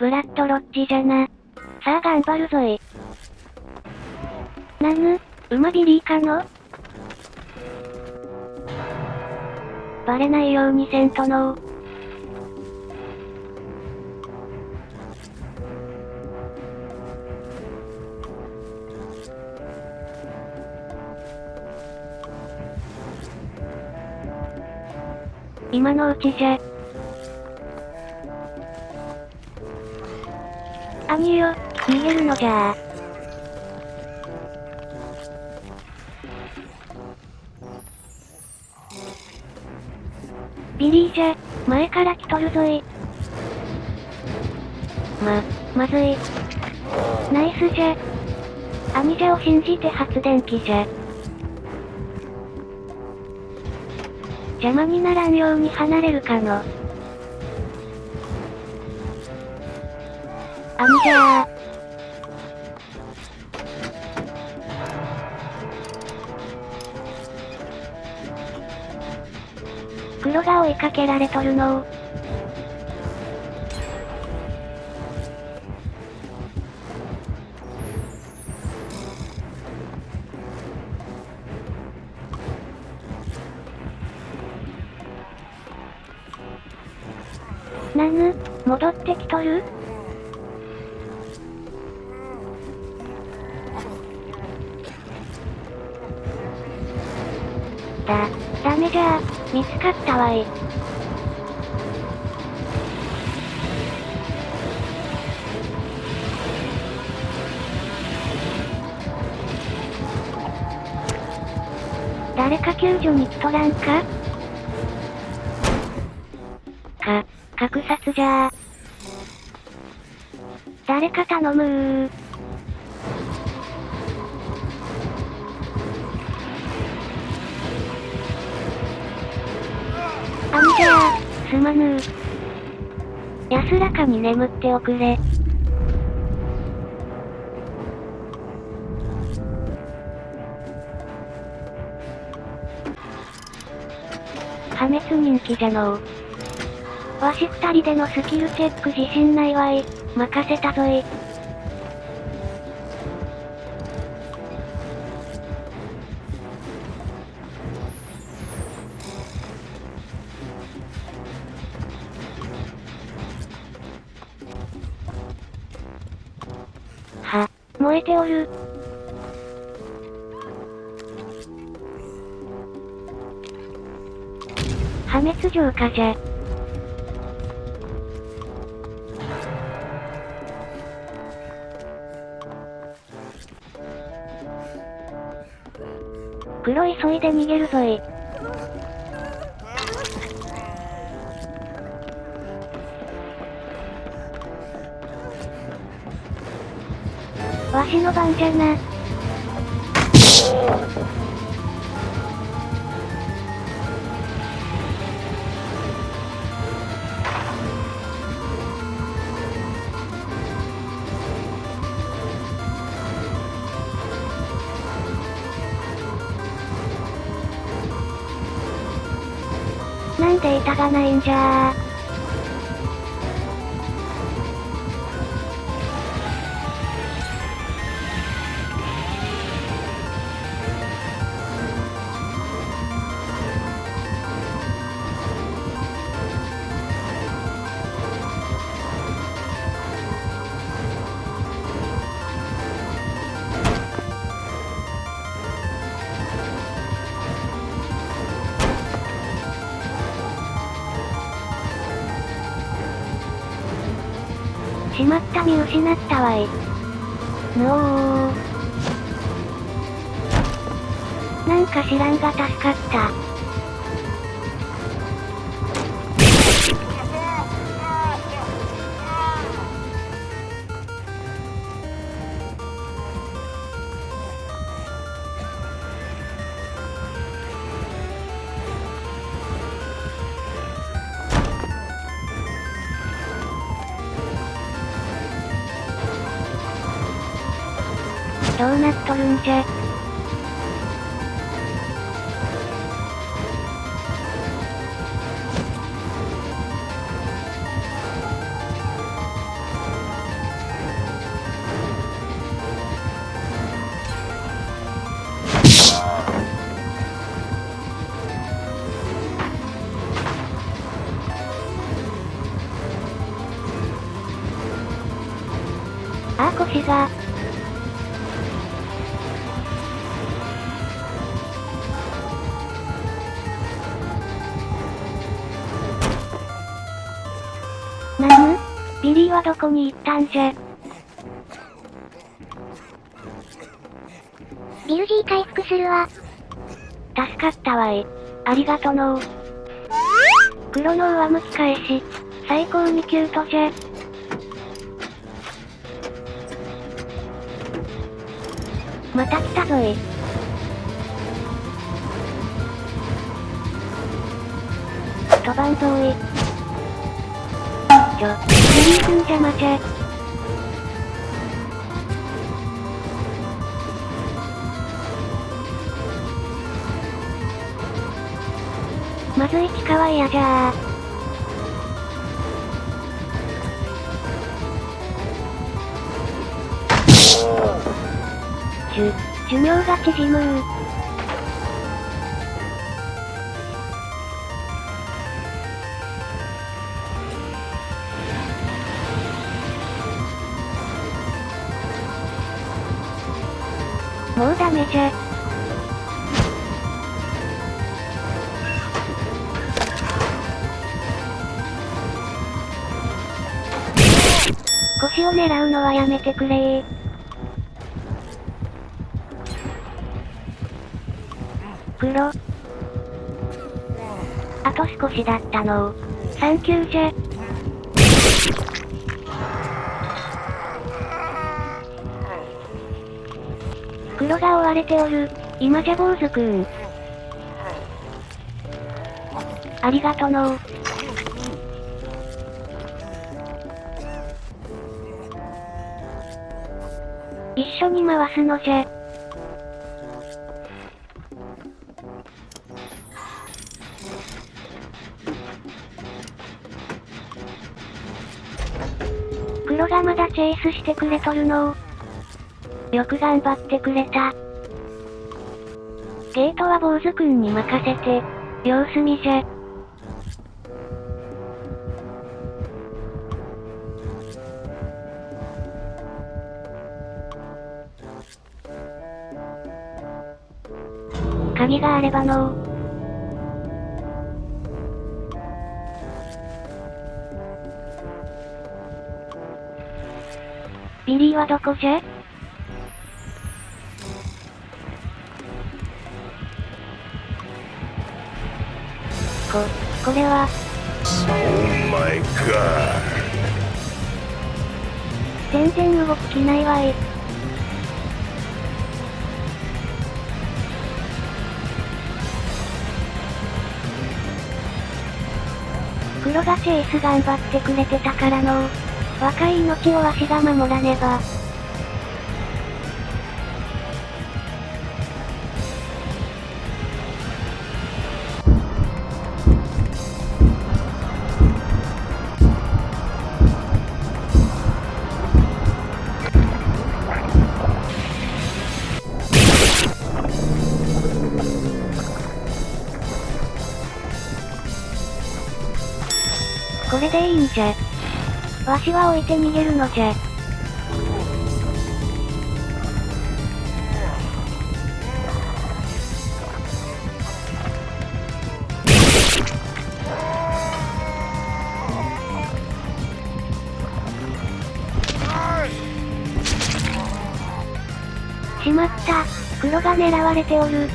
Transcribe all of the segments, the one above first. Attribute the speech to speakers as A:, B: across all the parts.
A: ブラッドロッジじゃな。さあ頑張るぞい。なぬ、馬ビリーかの？バレないようにせんとの。今のうちじゃ。兄よ、逃げるのじゃビリーじゃ、前から来とるぞい。ま、まずい。ナイスじゃ。兄者を信じて発電機じゃ。邪魔にならんように離れるかの。あみじゃー。黒が追いかけられとるのなぬ、戻ってきとる？だ、ダメじゃー、見つかったわい。誰か救助に来とらんか？か、格殺じゃー。誰か頼むー。あんじゃー、すまぬー。安らかに眠っておくれ。破滅人気じゃのう。わし二人でのスキルチェック自信ないわい。任せたぞい。燃えておる。破滅浄化じゃ。黒急いで逃げるぞい。しの番じゃな。なんで板がないんじゃしまった見失ったわい。のー。なんか知らんが助かった。どうなっとるんじゃ。あー腰が。ビリーはどこに行ったんじゃ？
B: ビル G 回復するわ。
A: 助かったわい。ありがとのう。黒の上向き返し。最高にキュートじゃ。また来たぞい。飛ばんぞい。ちょ、ビリー君邪魔じゃ。まずい地下は嫌じゃー。寿、寿命が縮むもうダメじゃ。腰を狙うのはやめてくれー。黒。あと少しだったのサンキューじゃ。黒が追われておる。今じゃ坊主くん。ありがとの一緒に回すのじゃ。黒がまだチェイスしてくれとるのよく頑張ってくれた。ゲートは坊主くんに任せて、様子見じゃ。鍵があればのビリーはどこじゃ？これは、
C: Oh
A: 全然動きないわい。黒がチェイス頑張ってくれてたからの若い命をわしが守らねば。れでいいんじゃ。わしは置いて逃げるのじゃ。しまった。黒が狙われておる。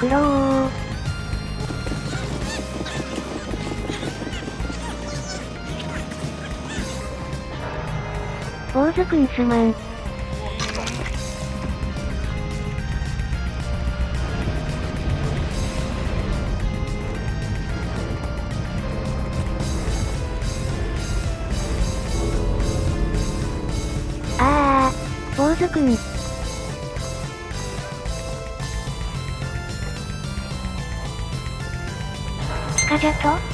A: 黒ー。坊主くんすまん。ああ、坊主くん。カジャと？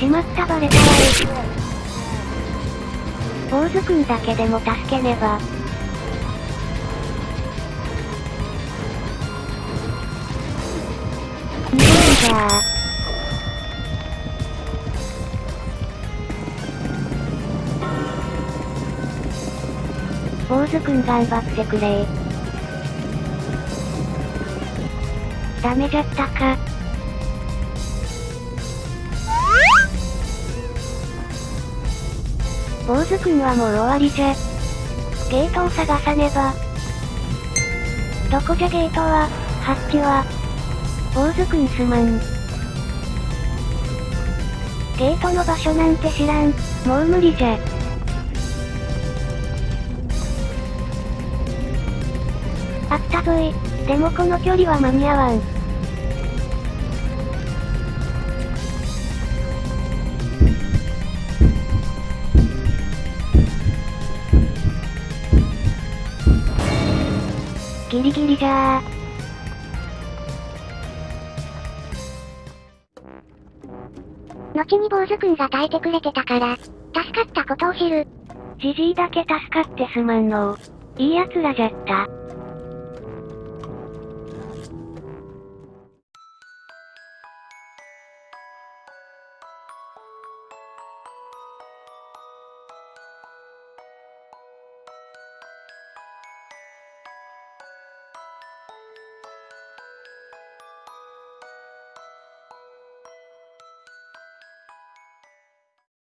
A: しまったバレたわ。坊主くんだけでも助けねば。逃げるじゃあ。坊主くん頑張ってくれダメじゃったか。坊主くんはもう終わりじゃ。ゲートを探さねば。どこじゃゲートは、ハッチは。坊主くんすまん。ゲートの場所なんて知らん。もう無理じゃ。あったぞい。でもこの距離は間に合わん。ギリギリじゃあ。
B: 後に坊主くんが耐えてくれてたから、助かったことを知る。
A: じじいだけ助かってすまんのう。いい奴らじゃった。